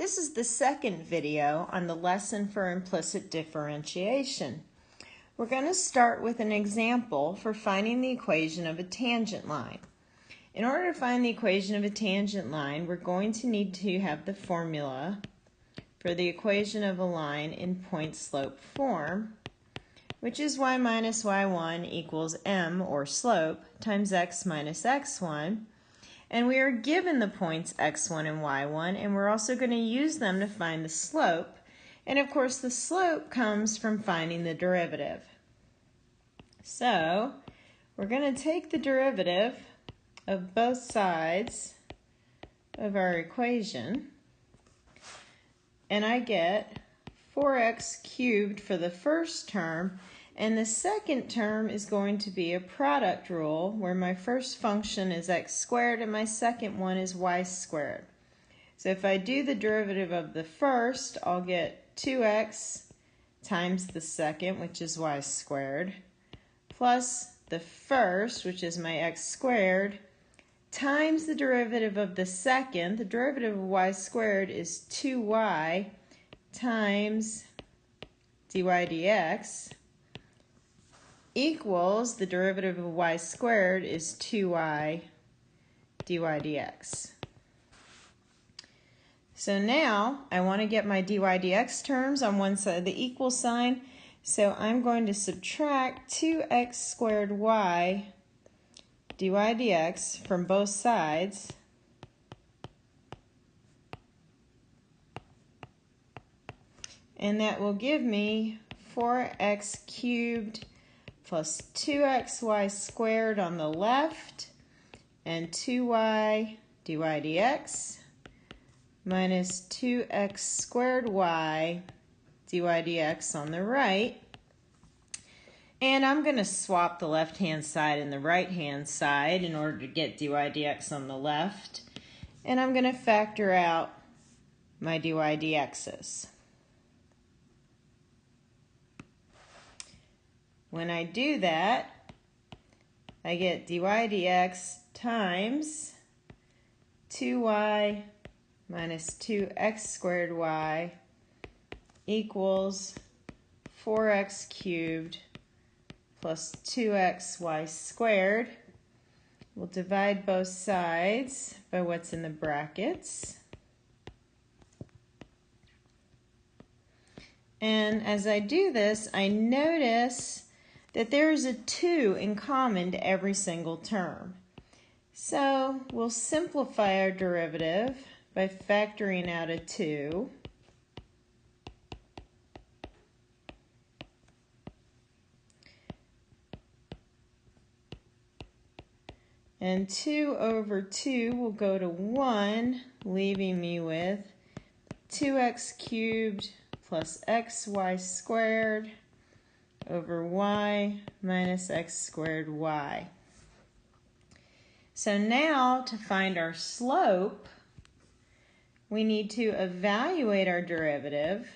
This is the second video on the lesson for implicit differentiation. We're going to start with an example for finding the equation of a tangent line. In order to find the equation of a tangent line, we're going to need to have the formula for the equation of a line in point-slope form, which is y minus y1 equals m, or slope, times x minus x1, and we are given the points x1 and y1, and we're also going to use them to find the slope. And of course, the slope comes from finding the derivative. So, we're going to take the derivative of both sides of our equation, and I get 4x cubed for the first term and the second term is going to be a product rule where my first function is x squared and my second one is y squared. So if I do the derivative of the first, I'll get 2x times the second, which is y squared, plus the first, which is my x squared, times the derivative of the second. The derivative of y squared is 2y times dy dx equals the derivative of y squared is 2y dy dx. So now I want to get my dy dx terms on one side of the equal sign. So I'm going to subtract 2x squared y dy dx from both sides. And that will give me 4x cubed plus 2xy squared on the left and 2y dy dx minus 2x squared y dy dx on the right. And I'm going to swap the left-hand side and the right-hand side in order to get dy dx on the left. And I'm going to factor out my dy dx's. When I do that, I get dy dx times 2y minus 2x squared y equals 4x cubed plus 2xy squared. We'll divide both sides by what's in the brackets. And as I do this, I notice that there is a 2 in common to every single term. So we'll simplify our derivative by factoring out a 2. And 2 over 2 will go to 1, leaving me with 2x cubed plus xy squared over y minus x squared y. So now to find our slope, we need to evaluate our derivative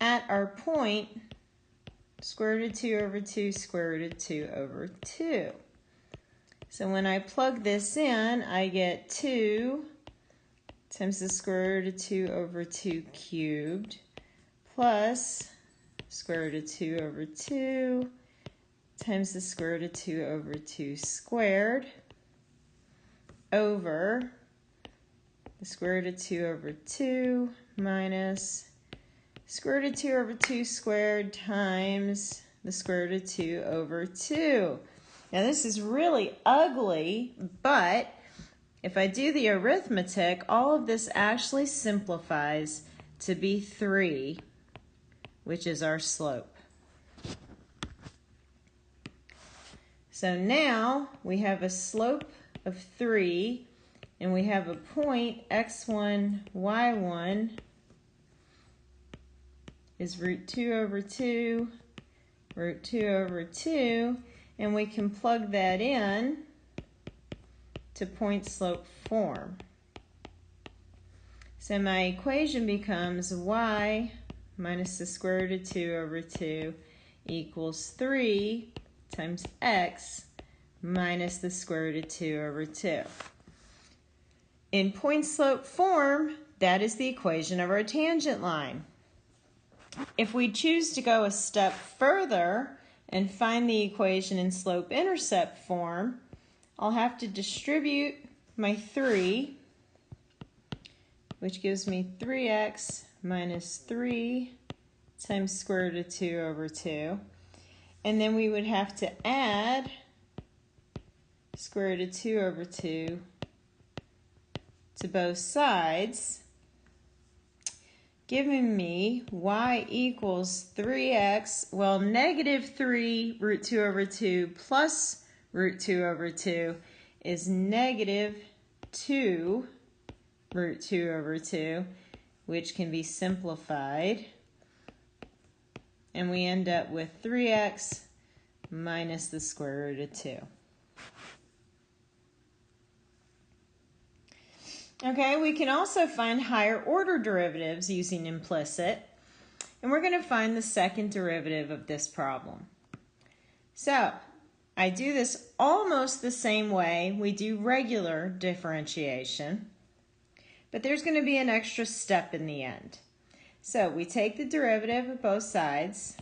at our point square root of 2 over 2 square root of 2 over 2. So when I plug this in, I get 2 times the square root of 2 over 2 cubed plus square root of 2 over 2 times the square root of 2 over 2 squared over the square root of 2 over 2 minus square root of 2 over 2 squared times the square root of 2 over 2. Now this is really ugly, but if I do the arithmetic, all of this actually simplifies to be 3 which is our slope. So now we have a slope of 3 and we have a point x1, y1 is root 2 over 2, root 2 over 2, and we can plug that in to point slope form. So my equation becomes y minus the square root of 2 over 2 equals 3 times x minus the square root of 2 over 2. In point slope form, that is the equation of our tangent line. If we choose to go a step further and find the equation in slope-intercept form, I'll have to distribute my 3, which gives me 3x minus 3 times square root of 2 over 2. And then we would have to add square root of 2 over 2 to both sides, giving me y equals 3x, well, negative 3 root 2 over 2 plus root 2 over 2 is negative 2 root 2 over 2, which can be simplified. And we end up with 3x minus the square root of 2. Okay, we can also find higher order derivatives using implicit. And we're going to find the second derivative of this problem. So, I do this almost the same way we do regular differentiation. But there's going to be an extra step in the end. So, we take the derivative of both sides.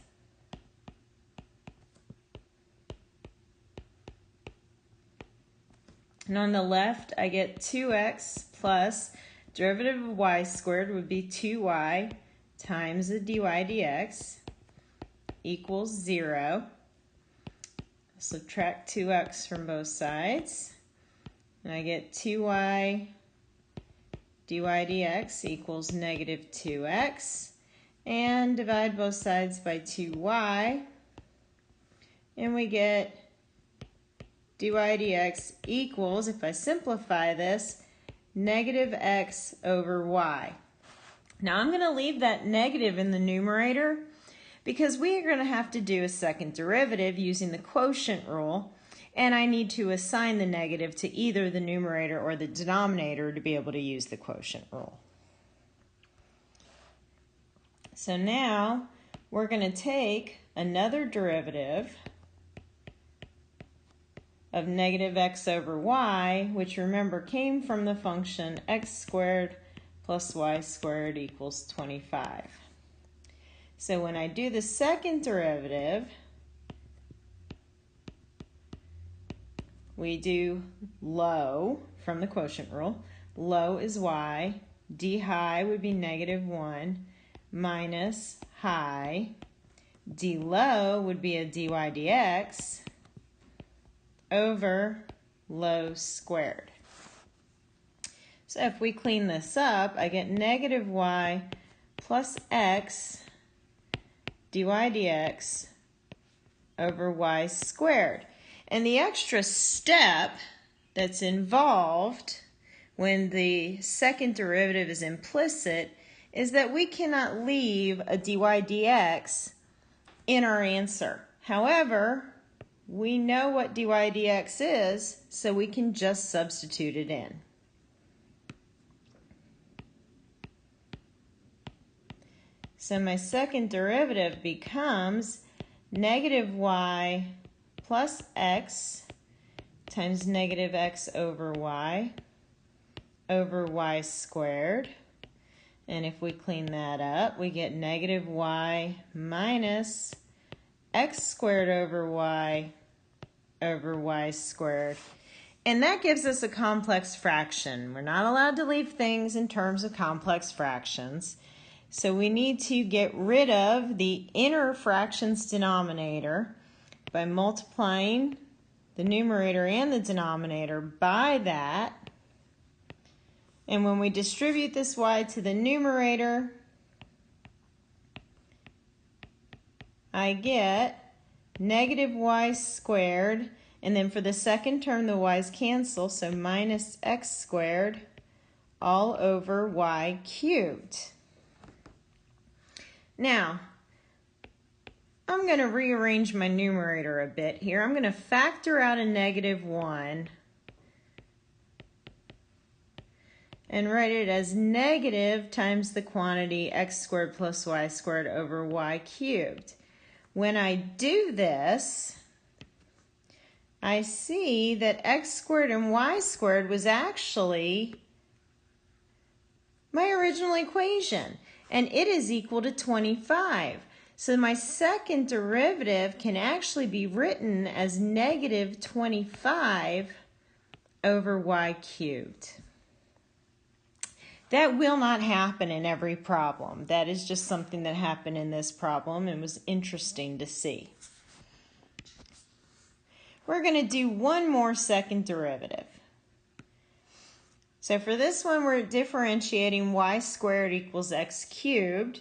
And on the left, I get 2x plus derivative of y squared would be 2y times the dy dx equals 0. Subtract 2x from both sides. And I get 2y dy dx equals negative 2x. And divide both sides by 2y. And we get dy dx equals, if I simplify this, negative x over y. Now I'm going to leave that negative in the numerator because we are going to have to do a second derivative using the quotient rule and I need to assign the negative to either the numerator or the denominator to be able to use the quotient rule. So now we're going to take another derivative of negative x over y, which remember came from the function x squared plus y squared equals 25. So when I do the second derivative, we do low from the quotient rule. Low is y. d high would be negative 1 minus high. d low would be a dy dx over low squared. So if we clean this up, I get negative y plus x dy dx over y squared. And the extra step that's involved when the second derivative is implicit is that we cannot leave a dy dx in our answer. However, we know what dy dx is, so we can just substitute it in. So my second derivative becomes negative y plus x times negative x over y over y squared. And if we clean that up, we get negative y minus x squared over y over y squared. And that gives us a complex fraction. We're not allowed to leave things in terms of complex fractions. So we need to get rid of the inner fractions denominator by multiplying the numerator and the denominator by that. And when we distribute this y to the numerator, I get negative y squared, and then for the second term, the y's cancel, so minus x squared all over y cubed. Now, I'm going to rearrange my numerator a bit here. I'm going to factor out a negative 1 and write it as negative times the quantity x squared plus y squared over y cubed. When I do this, I see that x squared and y squared was actually my original equation, and it is equal to 25. So my second derivative can actually be written as negative 25 over y cubed. That will not happen in every problem. That is just something that happened in this problem and was interesting to see. We're going to do one more second derivative. So for this one, we're differentiating y squared equals x cubed.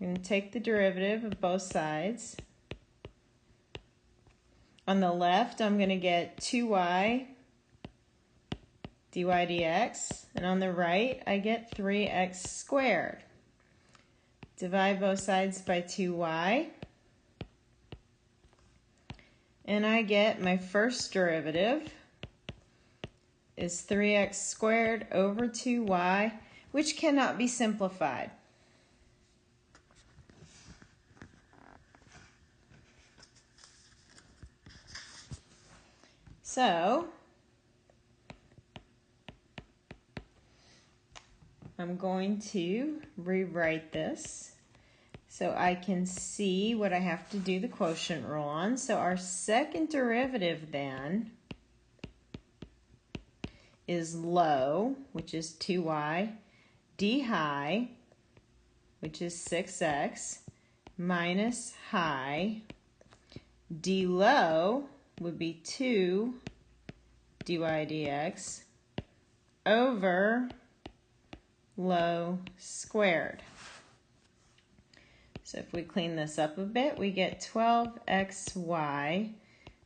I'm going to take the derivative of both sides. On the left, I'm going to get 2y dy dx, and on the right, I get 3x squared. Divide both sides by 2y, and I get my first derivative is 3x squared over 2y, which cannot be simplified. So, I'm going to rewrite this so I can see what I have to do the quotient rule on. So our second derivative then is low, which is 2y, d high, which is 6x, minus high, d low, would be 2 dy dx over low squared. So if we clean this up a bit, we get 12xy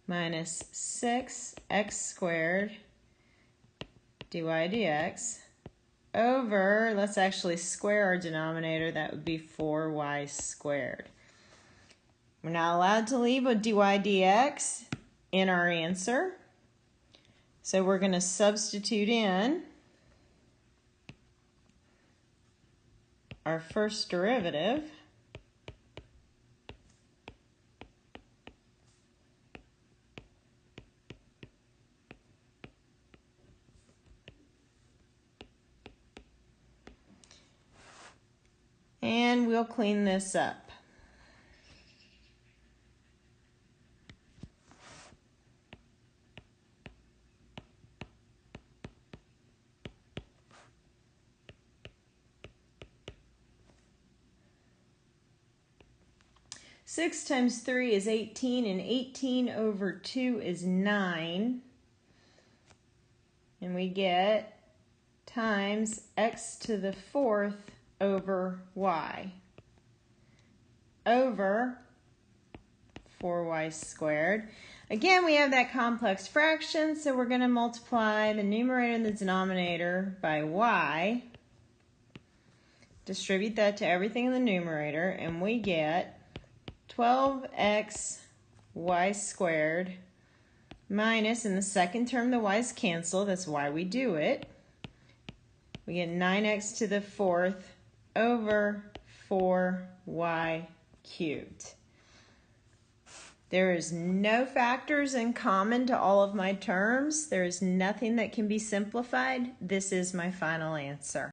minus 6x squared dy dx over, let's actually square our denominator, that would be 4y squared. We're not allowed to leave a dy dx in our answer. So we're going to substitute in our first derivative. And we'll clean this up. Six times three is 18 and 18 over two is nine. And we get times x to the fourth over y over 4y squared. Again, we have that complex fraction, so we're going to multiply the numerator and the denominator by y. Distribute that to everything in the numerator, and we get 12x y squared minus, in the second term the y's cancel, that's why we do it. We get 9x to the fourth over 4y cubed. There is no factors in common to all of my terms. There is nothing that can be simplified. This is my final answer.